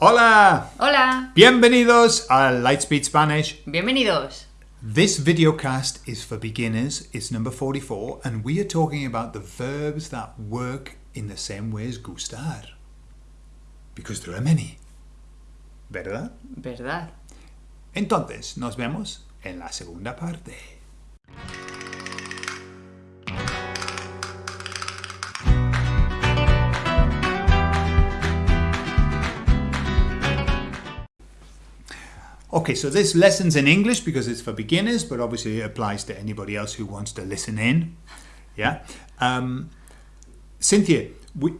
Hola! Hola, Bienvenidos a Lightspeed Spanish. bienvenidos. This videocast is for beginners. It's number 44, and we are talking about the verbs that work in the same way as gustar. Because there are many. ¿Verdad? ¿Verdad? Entonces, nos vemos en la segunda parte. Okay, so this lesson's in English because it's for beginners, but obviously it applies to anybody else who wants to listen in. Yeah. Um, Cynthia, we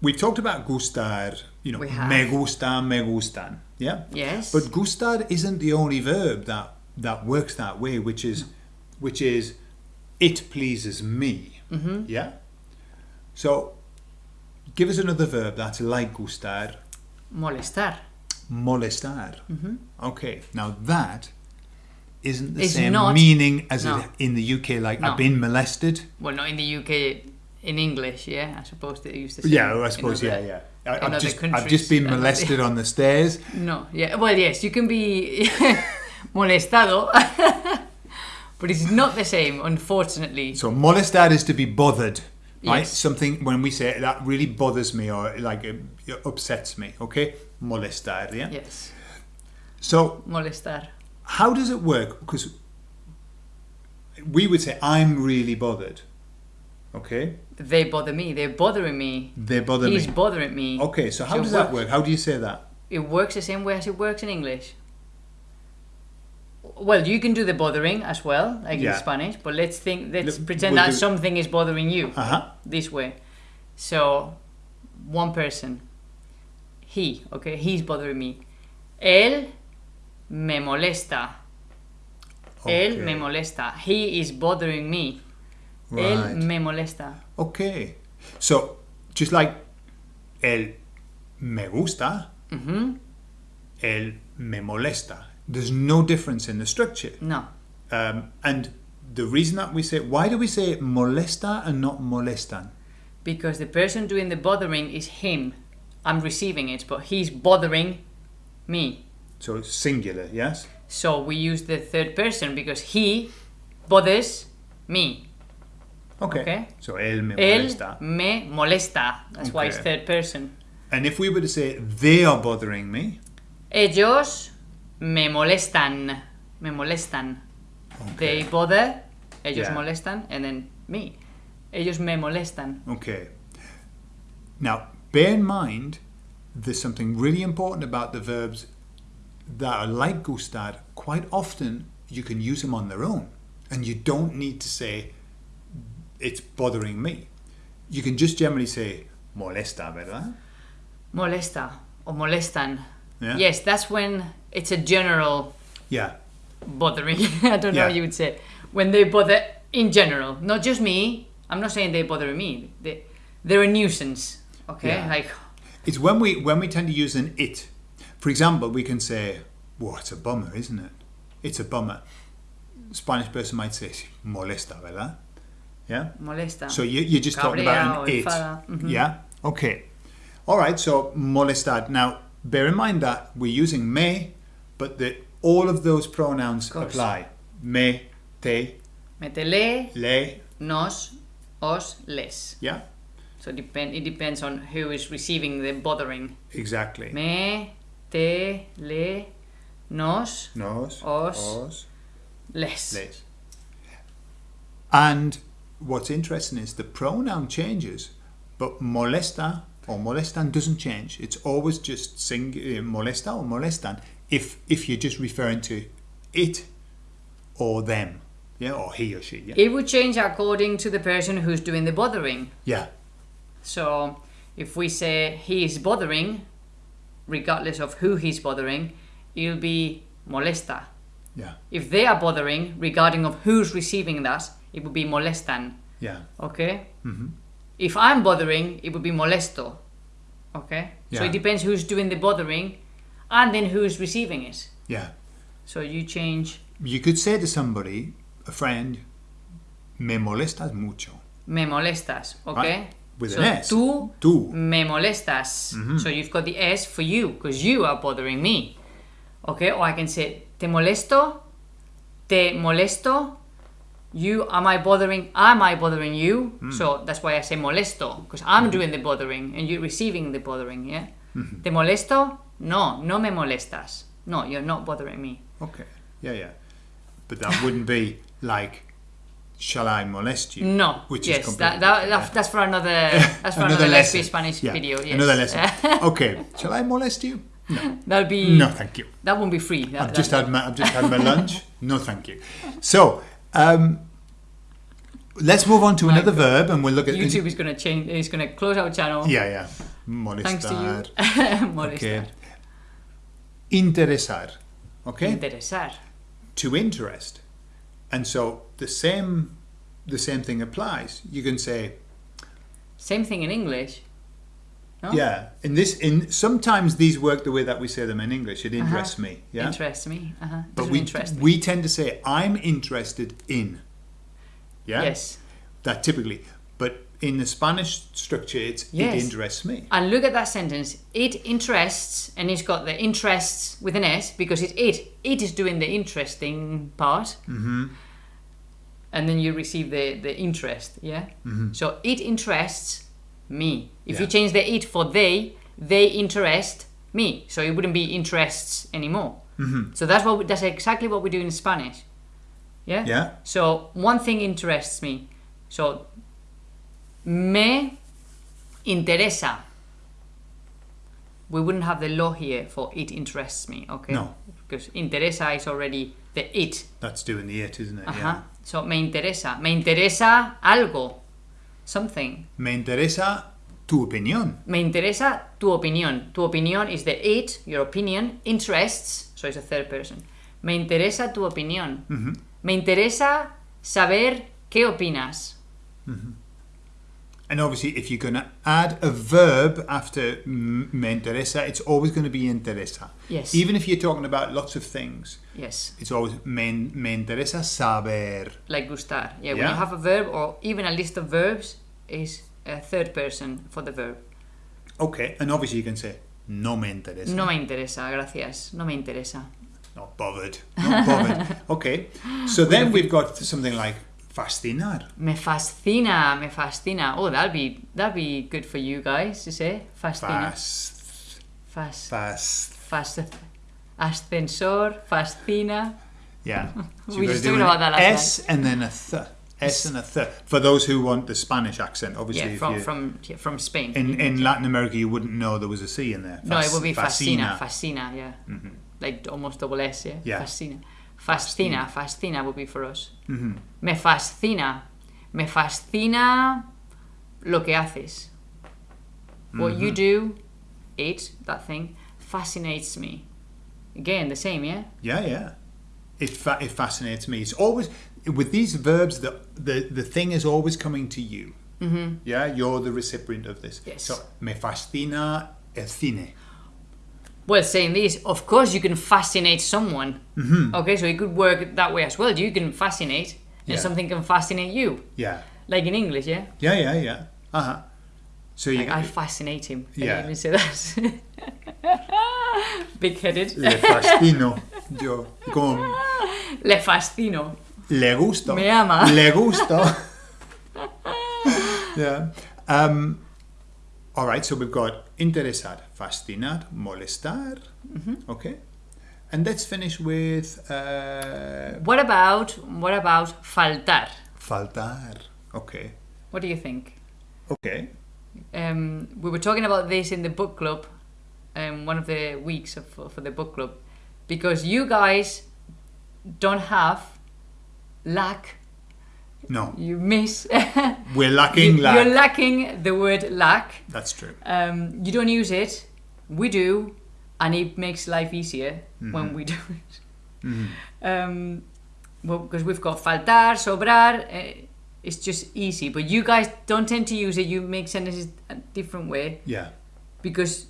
we've talked about gustar. You know, me gusta, me gustan. Yeah. Yes. But gustar isn't the only verb that that works that way, which is which is it pleases me. Mm-hmm. Yeah. So, give us another verb that's like gustar. Molestar. Molestar. Mm-hmm. Okay, now that isn't the. It's same not- meaning as no. it, in the UK. Like No. I've been molested. Well, not in the UK, in English, yeah? I suppose they used to same. Yeah, I suppose. Yeah, other- yeah. I, I've, just I've just been molested on the stairs. No, yeah. Well, yes, you can be molestado, but it's not the same, unfortunately. So molestar is to be bothered. Right, Yes. something when we say that really bothers me or like it, it upsets me. Okay, molestar. Yeah. Yes, So molestar. how does it work? Because we would say I'm really bothered. Okay, They bother me. They're bothering me. they bother He's me. bothering me. Okay, so how So does that work? How do you say that? It works the same way as it works in English. Well, you can do the bothering as well, like Yeah. in Spanish, but let's think, let's Look, pretend we'll that do- something is bothering you Uh huh. this way. So, one person, he, okay, he's bothering me. Él me molesta. Él me molesta. He is bothering me. Él Right. me molesta. Okay. So, just like el me gusta, Mhm. el me molesta. There's no difference in the structure. No. Um, and the reason that we say, why do we say molesta and not molestan? Because the person doing the bothering is him. I'm receiving it, but he's bothering me. So it's singular, yes? So we use the third person because he bothers me. Okay. Okay. So el me Él molesta. me molesta. That's why it's third person. And if we were to say they are bothering me, Ellos me molestan. Me molestan. They bother. Ellos Yeah. molestan. And then me. Ellos me molestan. Okay. Now, bear in mind, there's something really important about the verbs that are like gustar. Quite often, you can use them on their own, and you don't need to say, it's bothering me. You can just generally say, molesta, ¿verdad? Molesta. Or molestan. Yeah. Yes, that's when it's a general Yeah. bothering. I don't know Yeah. how you would say. When they bother in general, not just me. I'm not saying they bother me. They, they're a nuisance. Okay, Yeah. like It's when we when we tend to use an it. For example, we can say, "Well, it's a bummer, isn't it? It's a bummer." Spanish person might say, "Molesta, ¿verdad?" Yeah. molesta. So you, you're just talking about an it. enfada. Mhm. Yeah? Okay. All right, so molestar. Now, bear in mind that we're using me, but that all of those pronouns course. apply. Me, te, Metele, le. nos, os, les. Yeah? So depend. It depends on who is receiving the bothering. Exactly. Me, te, le, nos, Nos, os. os, les. les. And what's interesting is the pronoun changes, but molesta or molestan doesn't change. It's always just sing uh, molesta or molestan if if you're just referring to it or them, yeah, or he or she, yeah, It would change according to the person who's doing the bothering. yeah, So if we say he is bothering, regardless of who he's bothering, it'll be molesta. yeah, If they are bothering, regarding of who's receiving that, it would be molestan. yeah, Okay? hmm If I'm bothering, it would be molesto. Okay? So it depends who's doing the bothering and then who's receiving it. yeah. So you change You could say to somebody, a friend, me molestas mucho. me molestas. Okay? with So an S. tú Tú. me molestas. Mm-hmm. So you've got the S for you because you are bothering me. Okay, or I can say te molesto, te molesto. You am I bothering? Am I bothering you? Hmm. So that's why I say molesto because I'm hmm. doing the bothering and you're receiving the bothering. Yeah. Hmm. Te molesto? No, no me molestas. No, you're not bothering me. Okay. Yeah, yeah. But that wouldn't be like, shall I molest you? No. Which yes, is that, that, that- that's for another. That's for Another another, lesson. Spanish Yeah, video. Yes. Another lesson. okay. Shall I molest you? No. That'll be. No, thank you. That won't be free. That, I've just had my I've just had my lunch. No, thank you. So, um, let's move on to another verb, and we'll look at YouTube is going to change. Is going to close our channel. Yeah, yeah. Molestar. Thanks to you. Molestar. Okay. Interesar. Okay. Interesar. to interest, and so the same the same thing applies. You can say, Same thing in English. No? yeah. In this, in sometimes these work the way that we say them in English. It interests me. Yeah. Interests me. Uh-huh. but we interest me. we tend to say I'm interested in. Yeah. Yes. That typically, but in the Spanish structure, it's Yes. it interests me. And look at that sentence. It interests, and it's got the interests with an S because it's it. It is doing the interesting part. Mm-hmm. And then you receive the, the interest, yeah? So it interests me. If you change the it for they, they interest me. So it wouldn't be interests anymore. Mm-hmm. So that's what we, that's exactly what we do in Spanish. Yeah? Yeah. So one thing interests me. So me interesa. We wouldn't have the law here for it interests me, okay? No. Because interesa is already the it. That's doing the it, isn't it? Ajá. Yeah. So me interesa. Me interesa algo. Something. Me interesa tu opinión. Me interesa tu opinión. Tu opinión is the it, your opinion. Interests, so it's a third person. Me interesa tu opinión. Mm-hmm. Me interesa saber qué opinas. Mm-hmm. And obviously, if you're going to add a verb after me interesa, it's always going to be interesa. Yes. Even if you're talking about lots of things, Yes. it's always me, me interesa saber. Like gustar. Yeah, when you have a verb or even a list of verbs, is a third person for the verb. Okay. And obviously, you can say no me interesa. No me interesa, gracias. No me interesa. Not bothered. Not bothered. okay. So then we've got something like fascinar. Me fascina, me fascina. Oh, that'll be that'll be good for you guys to say. Fascina. Fast. Fast. Fast. fas, ascensor, fascina. Yeah. So We just talked about that last S and then a th. S and a th. For those who want the Spanish accent, obviously, Yeah, from from yeah, from Spain. in, in Latin America, you wouldn't know there was a C in there. no, it would be fascina, fascina, yeah. Mm-hmm. Like almost double S, yeah. Yeah. Fascina. Fascina, fascina would be for us. Mm-hmm. Me fascina. Me fascina lo que haces. What Mm-hmm. you do, it, that thing, fascinates me. Again, the same, yeah? Yeah, yeah. It, fa- it fascinates me. It's always with these verbs. The the, the thing is always coming to you. Mm-hmm. Yeah, you're the recipient of this. Yes. So me fascina el cine. Well, saying this, of course you can fascinate someone. Mm-hmm. Okay, so it could work that way as well. You can fascinate, and Yeah. something can fascinate you. Yeah, Like in English, yeah? yeah, yeah, yeah. Uh huh. So you Like, I fascinate him. Can Yeah. even say that? Big headed. le fascino. Yo como Le fascino. Le gusto. Me ama. Le gusto. yeah. Um, all right. So we've got interesar, fascinar, molestar. Mm-hmm. Okay. And let's finish with uh, What about what about faltar? faltar. Okay. What do you think? Okay. Um, we were talking about this in the book club, um, one of the weeks of, for the book club, because you guys don't have lack. No, You miss. we're lacking you, lack. You're lacking the word lack. That's true. Um, you don't use it. We do, and it makes life easier when we do it. Um, well, because we've got faltar, sobrar. Uh, it's just easy, but you guys don't tend to use it. You make sentences a different way Yeah. because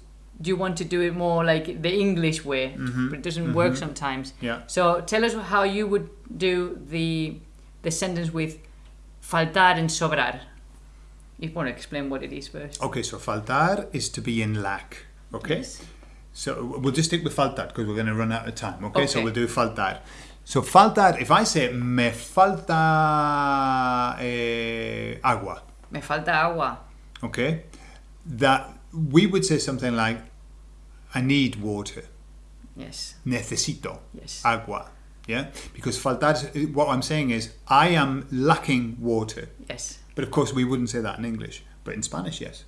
you want to do it more like the English way, but it doesn't work sometimes. Yeah. So tell us how you would do the the sentence with faltar and sobrar. If You want to explain what it is first. Okay, so faltar is to be in lack. Okay? Yes. So we'll just stick with faltar because we're going to run out of time. Okay, so we'll do faltar. So faltar, if I say me falta eh, agua, Me falta agua. okay, that we would say something like, I need water. Yes. Necesito Yes. agua. Yeah? Because faltar, what I'm saying is, I am lacking water. Yes. But of course, we wouldn't say that in English. But in Spanish, yes.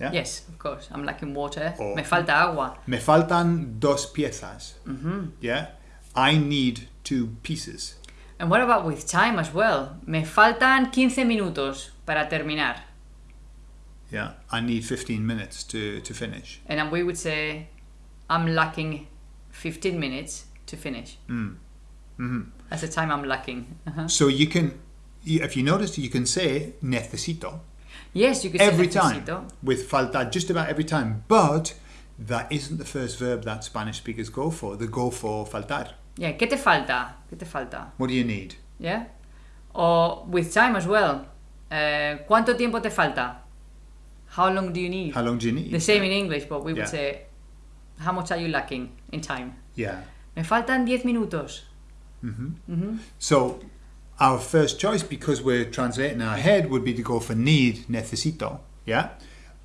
Yeah? Yes, of course. I'm lacking water. Oh. Me falta agua. Me faltan dos piezas. Mm-hmm. Yeah? I need two pieces. And what about with time as well? Me faltan 15 minutos para terminar. Yeah? I need 15 minutes to, to finish. And we would say, I'm lacking 15 minutes to finish. Mm. hmm That's the time I'm lacking. Uh-huh. So you can, if you notice, you can say necesito Yes, you could every time with faltar, just about every time. But that isn't the first verb that Spanish speakers go for. They go for faltar. Yeah, ¿qué te falta? ¿Qué te falta? What do you need? Yeah? Or with time as well. Uh, ¿Cuánto tiempo te falta? How long do you need? How long do you need? The same in English, but we would Yeah. say, how much are you lacking in time? Yeah. Me faltan 10 minutos. hmm hmm So our first choice, because we're translating in our head, would be to go for need, necesito. Yeah?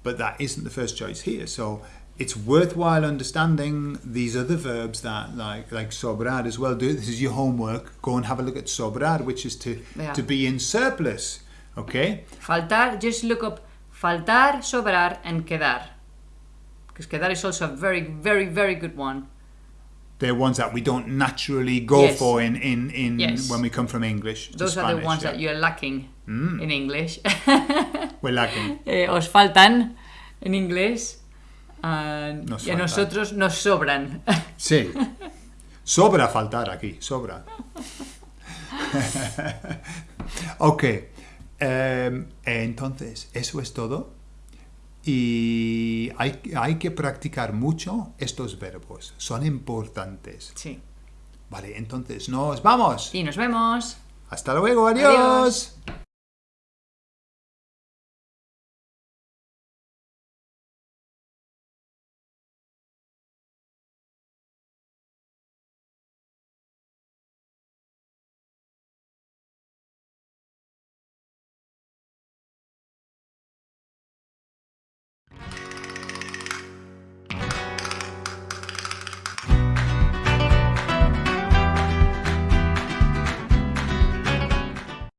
But that isn't the first choice here. So it's worthwhile understanding these other verbs that like like sobrar as well. Do this is your homework. Go and have a look at sobrar, which is to Yeah. to be in surplus. Okay? Faltar, just look up faltar, sobrar, and quedar. Because quedar is also a very, very, very good one. They're ones that we don't naturally go Yes. for in, in, in Yes. when we come from English. Those are the ones yeah. that you're lacking Mm. in English. We're lacking. Eh, os faltan en inglés. and- Nos y a nosotros nos sobran. Sí. Sobra faltar aquí, sobra. ok. em, entonces, eso es todo. Y hay, hay que practicar mucho estos verbos. Son importantes. sí. Vale, entonces nos vamos. Y nos vemos. Hasta luego, adiós. Adiós.